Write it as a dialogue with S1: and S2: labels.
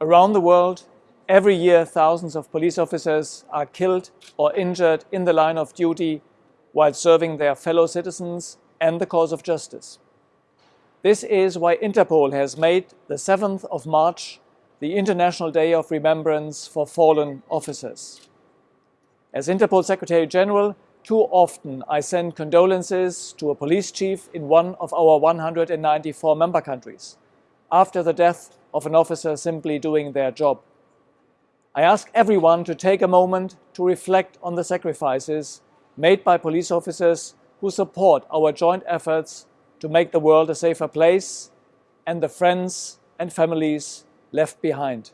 S1: Around the world, every year thousands of police officers are killed or injured in the line of duty while serving their fellow citizens and the cause of justice. This is why Interpol has made the 7th of March the International Day of Remembrance for Fallen Officers. As Interpol Secretary General, too often I send condolences to a police chief in one of our 194 member countries after the death of an officer simply doing their job. I ask everyone to take a moment to reflect on the sacrifices made by police officers who support our joint efforts to make the world a safer place and the friends and families left behind.